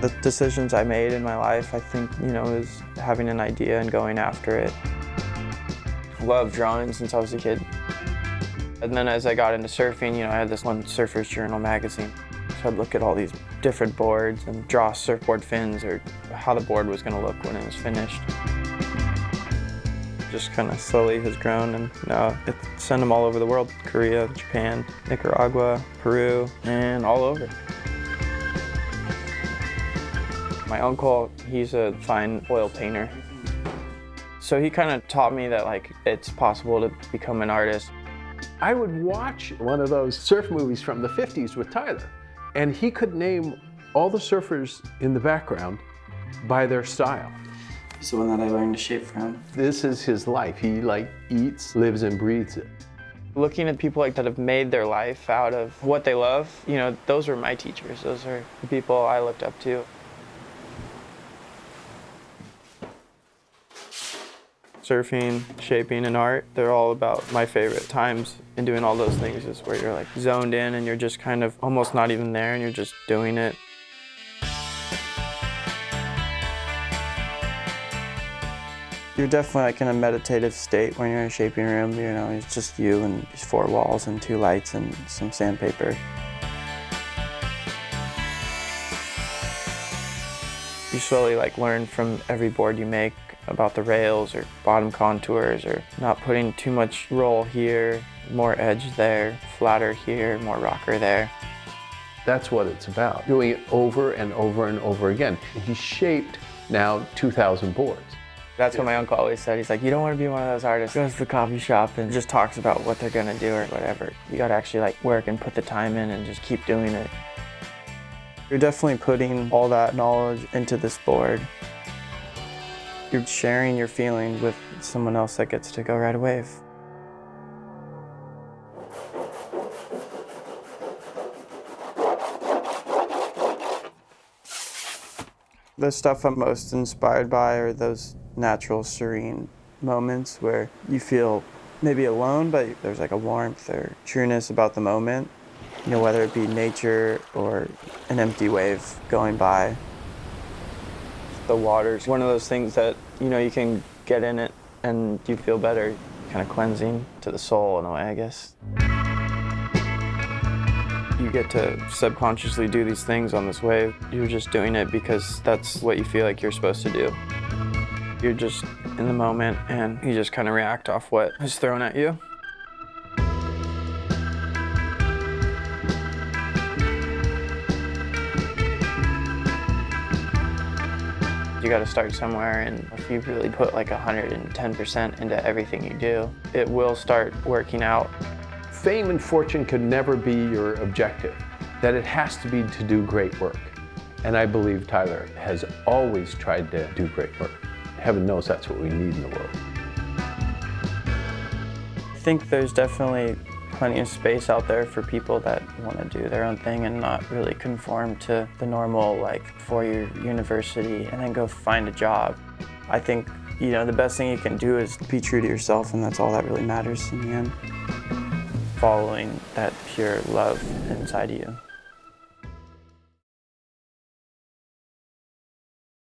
The decisions I made in my life, I think, you know, is having an idea and going after it. Love drawing since I was a kid. And then as I got into surfing, you know, I had this one Surfer's Journal magazine. So I'd look at all these different boards and draw surfboard fins or how the board was going to look when it was finished. Just kind of slowly has grown and now it's send them all over the world. Korea, Japan, Nicaragua, Peru, and all over. My uncle, he's a fine oil painter. So he kind of taught me that like it's possible to become an artist. I would watch one of those surf movies from the 50s with Tyler, and he could name all the surfers in the background by their style. He's the one that I learned to shape from. This is his life. He like eats, lives, and breathes it. Looking at people like that have made their life out of what they love, you know, those were my teachers. Those are the people I looked up to. Surfing, shaping, and art, they're all about my favorite times and doing all those things is where you're like zoned in and you're just kind of almost not even there and you're just doing it. You're definitely like in a meditative state when you're in a shaping room, you know, it's just you and these four walls and two lights and some sandpaper. You slowly like learn from every board you make about the rails or bottom contours or not putting too much roll here, more edge there, flatter here, more rocker there. That's what it's about, doing it over and over and over again. He's shaped now 2,000 boards. That's what my uncle always said. He's like, you don't want to be one of those artists who goes to the coffee shop and just talks about what they're going to do or whatever. You got to actually like work and put the time in and just keep doing it. You're definitely putting all that knowledge into this board. You're sharing your feeling with someone else that gets to go ride a wave. The stuff I'm most inspired by are those natural, serene moments where you feel maybe alone, but there's like a warmth or trueness about the moment. You know, whether it be nature or an empty wave going by the water's one of those things that, you know, you can get in it and you feel better. Kind of cleansing to the soul in a way, I guess. You get to subconsciously do these things on this wave. You're just doing it because that's what you feel like you're supposed to do. You're just in the moment and you just kind of react off what is thrown at you. You got to start somewhere, and if you really put like 110% into everything you do, it will start working out. Fame and fortune can never be your objective, that it has to be to do great work. And I believe Tyler has always tried to do great work. Heaven knows that's what we need in the world. I think there's definitely plenty of space out there for people that want to do their own thing and not really conform to the normal like four-year university and then go find a job. I think you know the best thing you can do is be true to yourself and that's all that really matters in the end. Following that pure love inside you.